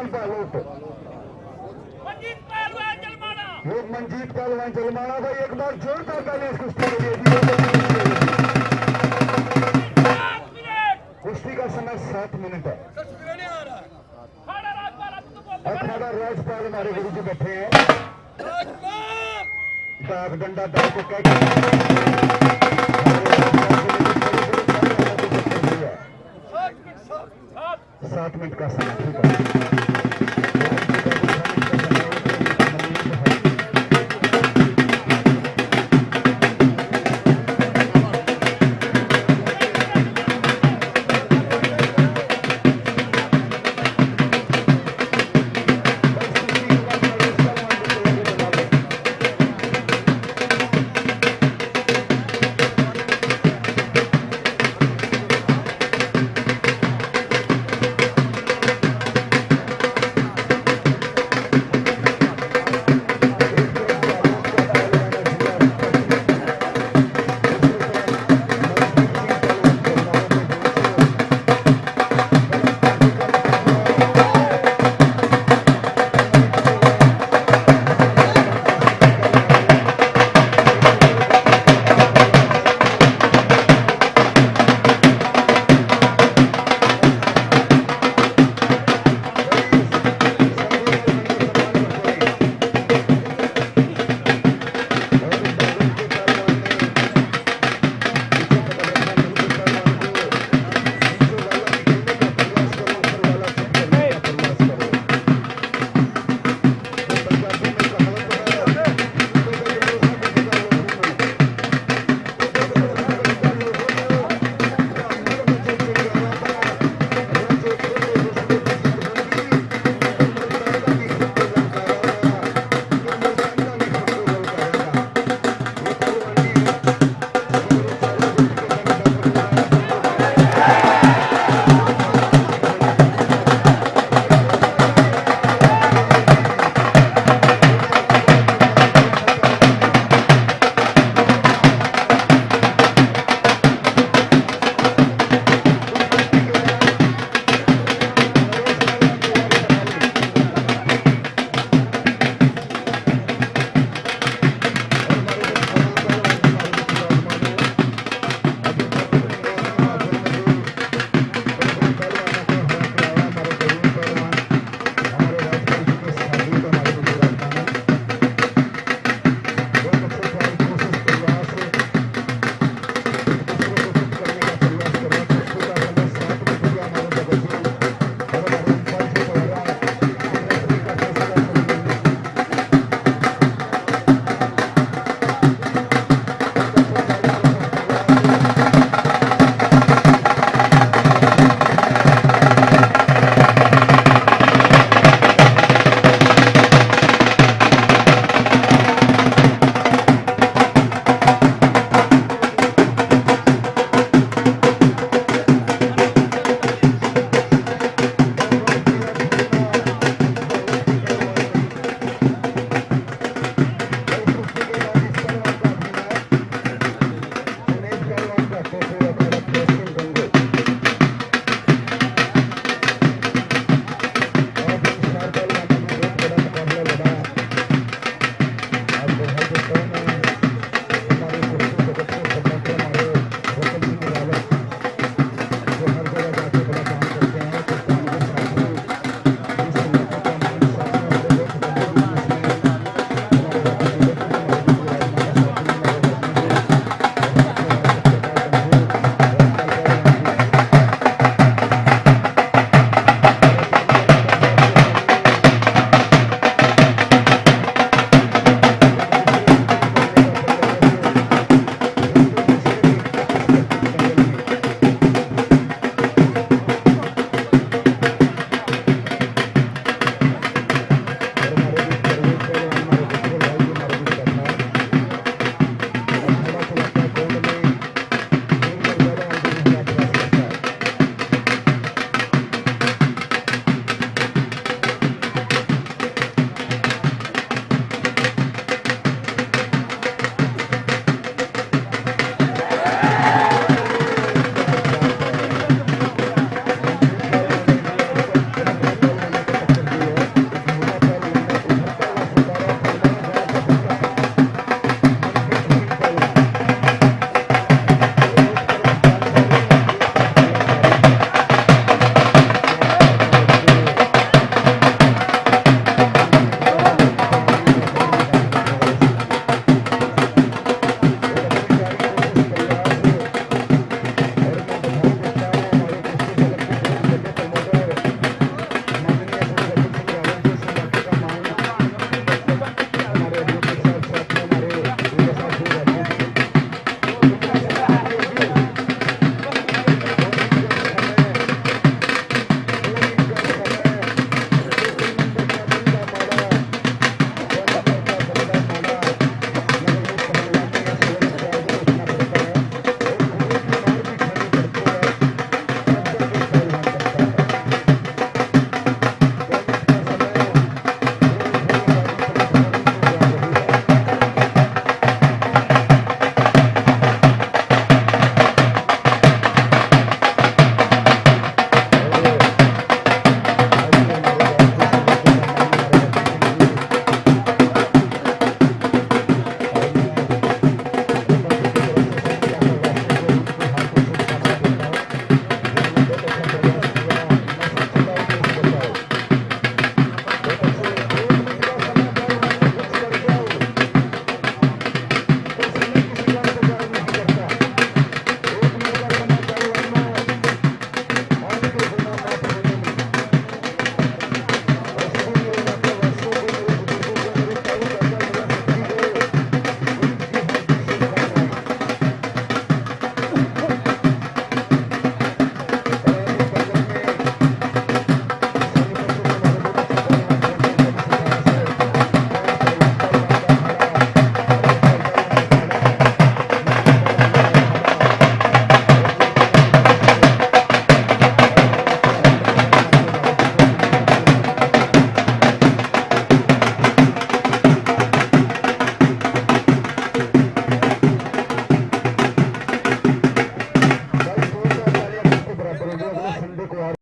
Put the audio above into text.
पहलवान पालोट ये मंजीत पहलवान चलमाना भाई, एक बार जोरदार ताली इस कुश्ती के लिए कुश्ती का समय सात मिनट है। अठारह राजपाल हमारे गुरु जी बैठे हैं। डाक डंडा डाल को कह सात मिनट का समय, ठीक है।